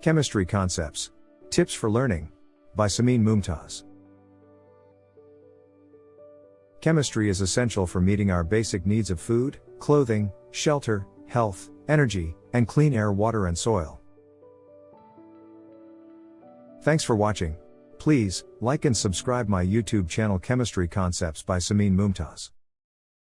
Chemistry Concepts Tips for Learning by Samin Mumtaz. Chemistry is essential for meeting our basic needs of food, clothing, shelter, health, energy, and clean air, water, and soil. Thanks for watching. Please, like and subscribe my YouTube channel Chemistry Concepts by Samin Mumtaz.